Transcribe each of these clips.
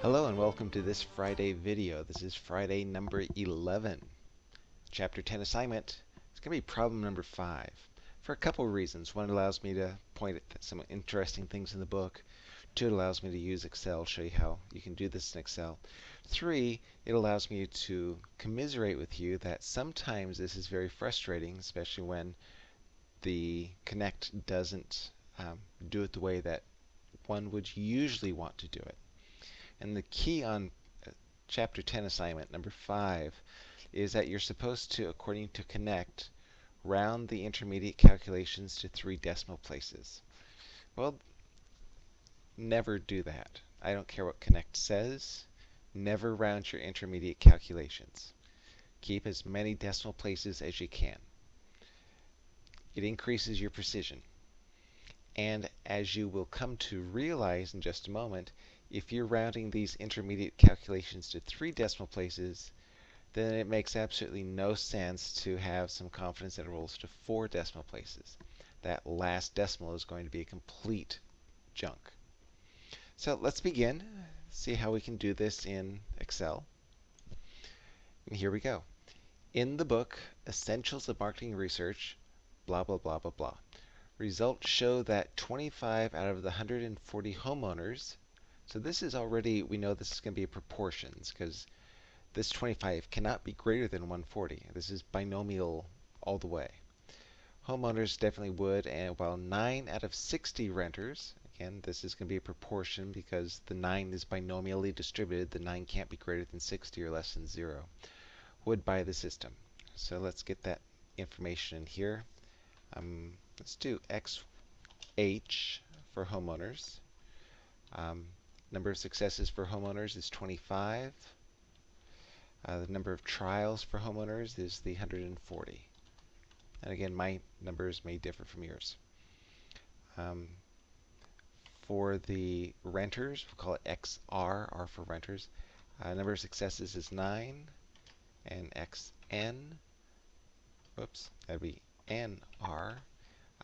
Hello and welcome to this Friday video. This is Friday number 11. Chapter 10 assignment. It's going to be problem number 5 for a couple of reasons. One, it allows me to point at some interesting things in the book. Two, it allows me to use Excel, show you how you can do this in Excel. Three, it allows me to commiserate with you that sometimes this is very frustrating, especially when the Connect doesn't um, do it the way that one would usually want to do it. And the key on uh, chapter 10 assignment number 5 is that you're supposed to, according to Connect, round the intermediate calculations to three decimal places. Well, never do that. I don't care what Connect says. Never round your intermediate calculations. Keep as many decimal places as you can. It increases your precision. And as you will come to realize in just a moment, if you're rounding these intermediate calculations to three decimal places, then it makes absolutely no sense to have some confidence intervals to four decimal places. That last decimal is going to be a complete junk. So let's begin, see how we can do this in Excel. And here we go. In the book, Essentials of Marketing Research, blah, blah, blah, blah, blah. Results show that 25 out of the 140 homeowners so this is already, we know this is going to be a proportions because this 25 cannot be greater than 140. This is binomial all the way. Homeowners definitely would, and while 9 out of 60 renters, again, this is going to be a proportion because the 9 is binomially distributed, the 9 can't be greater than 60 or less than 0, would buy the system. So let's get that information in here. Um, let's do XH for homeowners. Um, Number of successes for homeowners is 25. Uh, the number of trials for homeowners is the 140. And again, my numbers may differ from yours. Um, for the renters, we'll call it XR, R for renters. Uh, number of successes is 9, and XN, whoops, that'd be NR.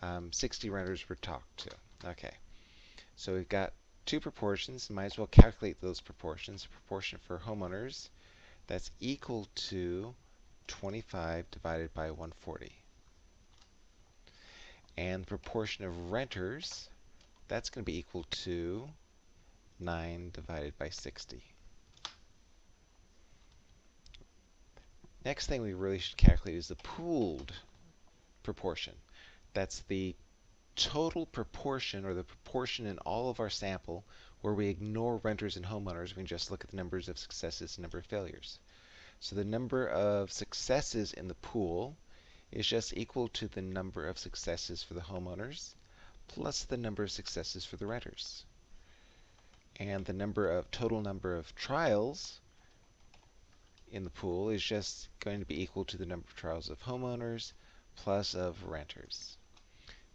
Um, 60 renters were talked to. Okay, so we've got two proportions, might as well calculate those proportions. Proportion for homeowners, that's equal to 25 divided by 140. And the proportion of renters, that's going to be equal to 9 divided by 60. Next thing we really should calculate is the pooled proportion. That's the total proportion, or the proportion in all of our sample, where we ignore renters and homeowners, we can just look at the numbers of successes and number of failures. So the number of successes in the pool is just equal to the number of successes for the homeowners plus the number of successes for the renters. And the number of total number of trials in the pool is just going to be equal to the number of trials of homeowners plus of renters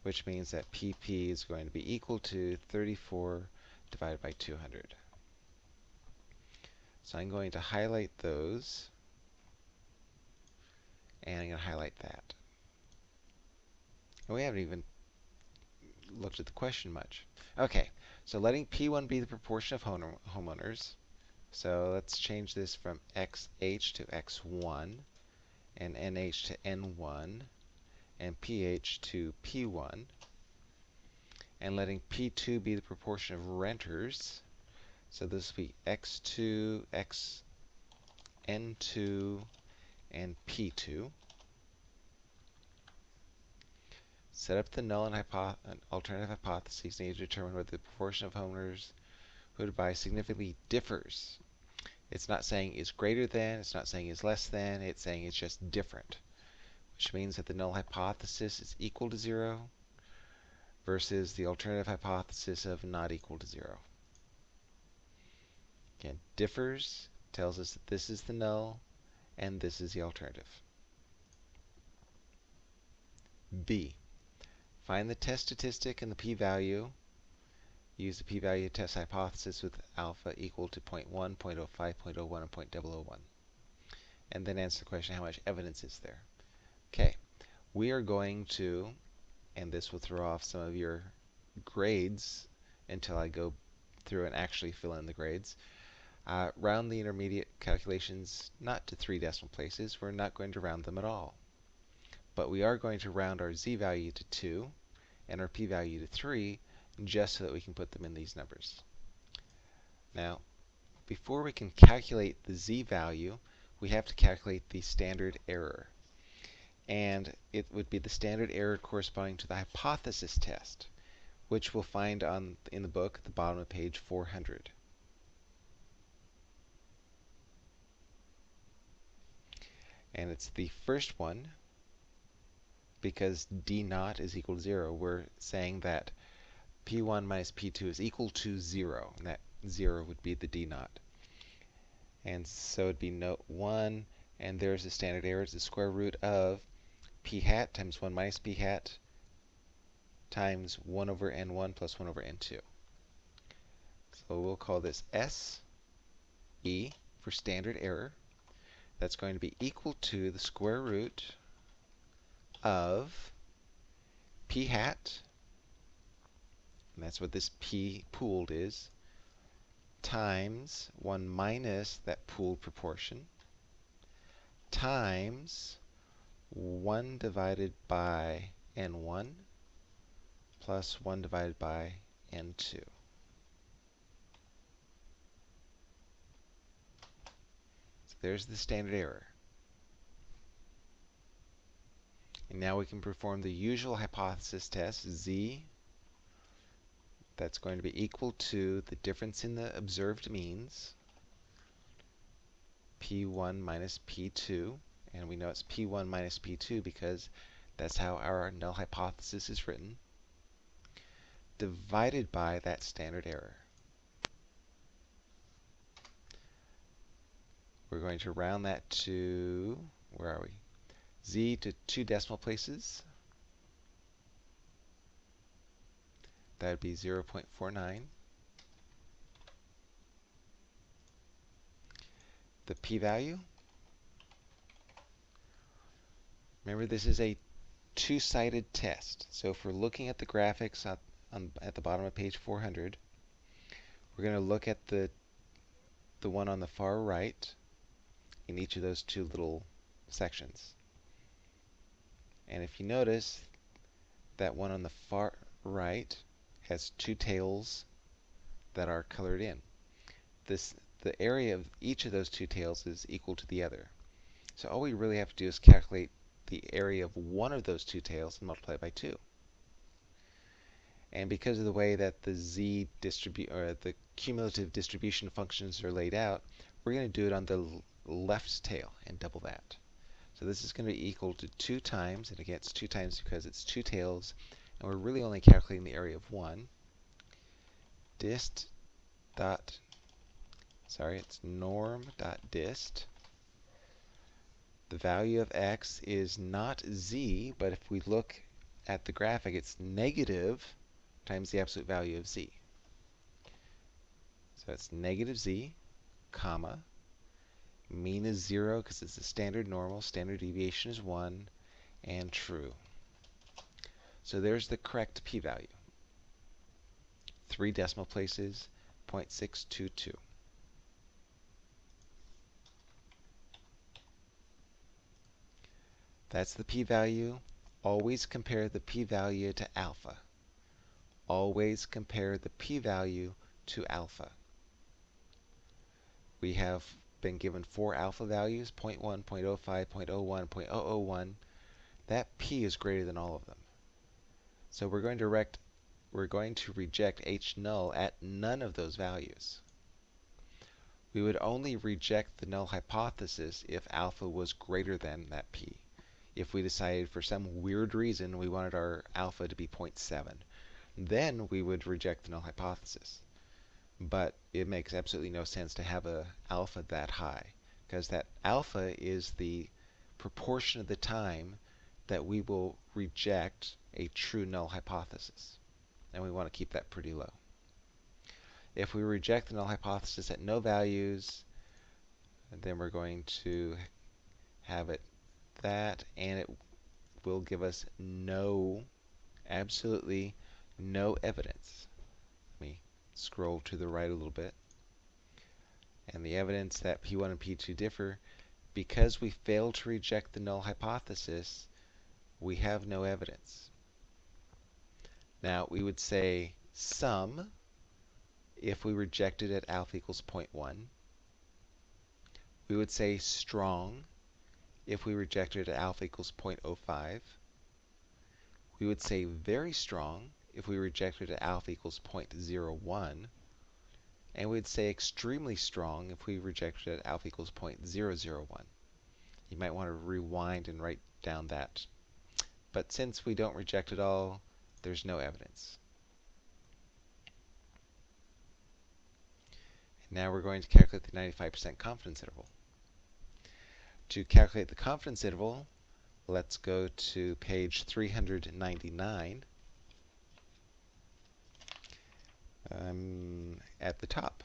which means that PP is going to be equal to 34 divided by 200. So I'm going to highlight those, and I'm going to highlight that. And we haven't even looked at the question much. Okay, so letting P1 be the proportion of home homeowners. So let's change this from XH to X1 and NH to N1 and pH to P1, and letting P2 be the proportion of renters. So this will be X2, X, N2, and P2. Set up the null and hypo alternative hypotheses need to determine whether the proportion of homeowners who would buy significantly differs. It's not saying is greater than, it's not saying is less than, it's saying it's just different which means that the null hypothesis is equal to 0 versus the alternative hypothesis of not equal to 0. Again, differs tells us that this is the null and this is the alternative. B. Find the test statistic and the p-value. Use the p-value test hypothesis with alpha equal to 0.1, 0.05, 0.01, and 0.001. And then answer the question, how much evidence is there? We are going to, and this will throw off some of your grades until I go through and actually fill in the grades. Uh, round the intermediate calculations not to three decimal places. We're not going to round them at all. But we are going to round our z value to 2 and our p value to 3 just so that we can put them in these numbers. Now, before we can calculate the z value, we have to calculate the standard error. And it would be the standard error corresponding to the hypothesis test, which we'll find on in the book at the bottom of page 400. And it's the first one, because d naught is equal to 0, we're saying that p1 minus p2 is equal to 0, and that 0 would be the d naught. And so it'd be note 1, and there's the standard error. It's the square root of p hat times 1 minus p hat times 1 over n1 plus 1 over n2. So we'll call this S, E for standard error. That's going to be equal to the square root of p hat, and that's what this p pooled is, times 1 minus that pooled proportion times 1 divided by n1 plus 1 divided by n2. So there's the standard error. And now we can perform the usual hypothesis test, z that's going to be equal to the difference in the observed means, P1 minus P2, and we know it's P1 minus P2 because that's how our null hypothesis is written, divided by that standard error. We're going to round that to, where are we? Z to two decimal places. that would be 0.49. The p-value, remember this is a two-sided test. So if we're looking at the graphics at, on, at the bottom of page 400, we're going to look at the, the one on the far right in each of those two little sections. And if you notice, that one on the far right has two tails that are colored in. This the area of each of those two tails is equal to the other. So all we really have to do is calculate the area of one of those two tails and multiply it by 2. And because of the way that the z distribute or the cumulative distribution functions are laid out, we're going to do it on the left tail and double that. So this is going to be equal to 2 times, and again it's 2 times because it's two tails and we're really only calculating the area of 1, dist dot, sorry, it's norm dot dist. The value of x is not z, but if we look at the graphic, it's negative times the absolute value of z. So it's negative z, comma, mean is 0 because it's a standard normal, standard deviation is 1, and true. So there's the correct p-value. Three decimal places, 0.622. That's the p-value. Always compare the p-value to alpha. Always compare the p-value to alpha. We have been given four alpha values, 0.1, 0.05, 0.01, 0.001. That p is greater than all of them. So we're going to we're going to reject H null at none of those values. We would only reject the null hypothesis if alpha was greater than that p. If we decided for some weird reason we wanted our alpha to be 0.7, then we would reject the null hypothesis. But it makes absolutely no sense to have a alpha that high, because that alpha is the proportion of the time that we will reject a true null hypothesis. And we want to keep that pretty low. If we reject the null hypothesis at no values, then we're going to have it that, and it will give us no, absolutely no evidence. Let me scroll to the right a little bit. And the evidence that P1 and P2 differ, because we failed to reject the null hypothesis, we have no evidence. Now, we would say some if we rejected at alpha equals 0.1. We would say strong if we rejected at alpha equals 0.05. We would say very strong if we rejected at alpha equals 0.01. And we'd say extremely strong if we rejected at alpha equals 0.001. You might want to rewind and write down that. But since we don't reject at all, there's no evidence. And now we're going to calculate the 95% confidence interval. To calculate the confidence interval, let's go to page 399 um, at the top.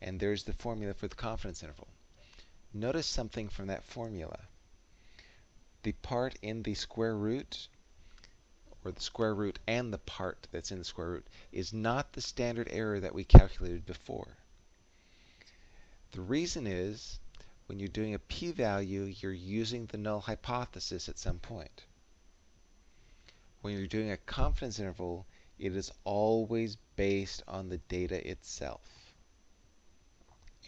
And there's the formula for the confidence interval. Notice something from that formula. The part in the square root, or the square root and the part that's in the square root, is not the standard error that we calculated before. The reason is when you're doing a p-value, you're using the null hypothesis at some point. When you're doing a confidence interval, it is always based on the data itself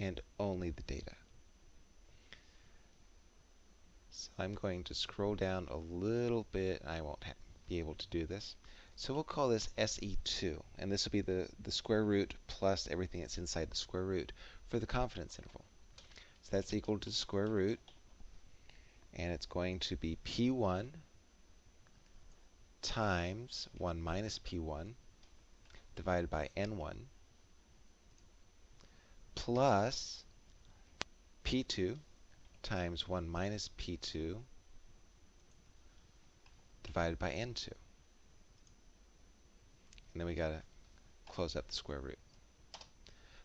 and only the data. So I'm going to scroll down a little bit. I won't be able to do this. So we'll call this SE2, and this will be the, the square root plus everything that's inside the square root for the confidence interval. That's equal to the square root, and it's going to be P1 times 1 minus P1 divided by N1 plus P2 times 1 minus P2 divided by N2. And then we got to close up the square root.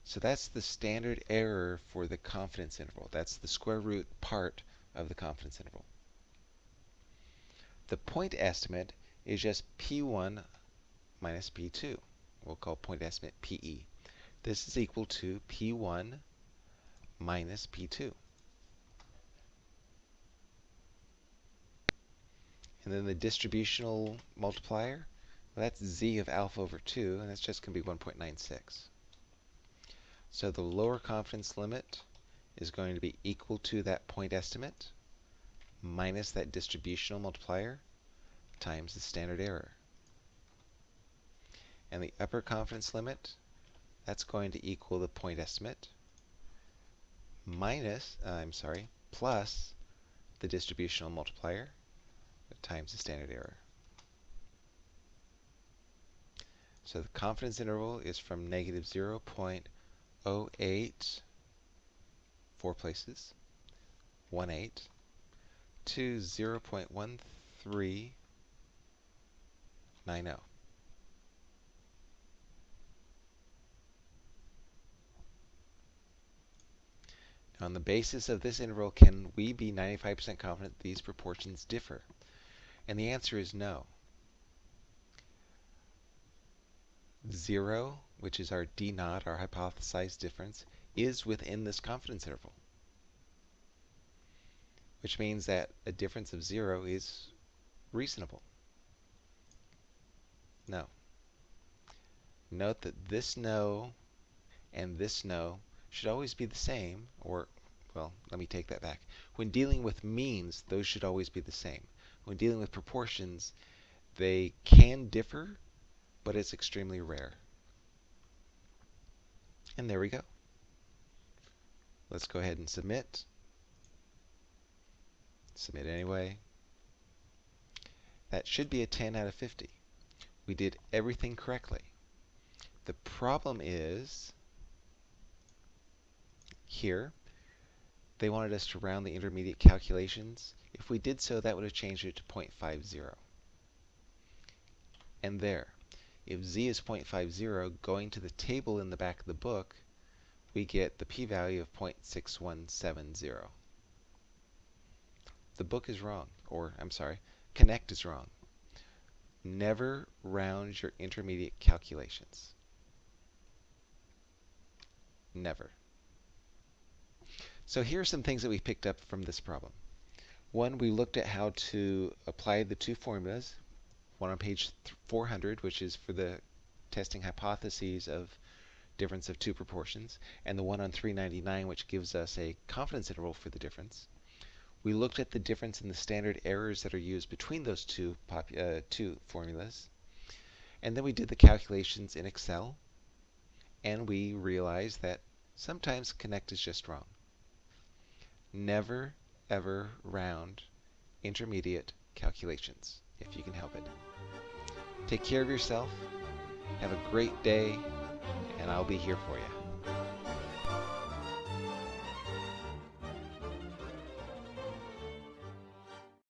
So that's the standard error for the confidence interval. That's the square root part of the confidence interval. The point estimate is just P1 minus P2. We'll call point estimate PE. This is equal to P1 minus P2. And then the distributional multiplier, well, that's z of alpha over 2, and that's just going to be 1.96. So the lower confidence limit is going to be equal to that point estimate minus that distributional multiplier times the standard error. And the upper confidence limit, that's going to equal the point estimate minus, uh, I'm sorry, plus the distributional multiplier times the standard error. So the confidence interval is from negative 0. 08, four places, 1 8, to 0.1390. On the basis of this interval, can we be 95% confident these proportions differ? And the answer is no. 0 which is our d naught, our hypothesized difference, is within this confidence interval. Which means that a difference of 0 is reasonable. No. Note that this no and this no should always be the same, or, well, let me take that back. When dealing with means, those should always be the same. When dealing with proportions, they can differ, but it's extremely rare. And there we go. Let's go ahead and submit. Submit anyway. That should be a 10 out of 50. We did everything correctly. The problem is here, they wanted us to round the intermediate calculations. If we did so, that would have changed it to 0.50. And there. If z is 0.50, going to the table in the back of the book, we get the p-value of 0.6170. The book is wrong, or I'm sorry, Connect is wrong. Never round your intermediate calculations. Never. So here are some things that we picked up from this problem. One, we looked at how to apply the two formulas, one on page 400, which is for the testing hypotheses of difference of two proportions, and the one on 399, which gives us a confidence interval for the difference. We looked at the difference in the standard errors that are used between those two, uh, two formulas. And then we did the calculations in Excel, and we realized that sometimes connect is just wrong. Never, ever round intermediate calculations, if you can help it. Take care of yourself. Have a great day, and I'll be here for you.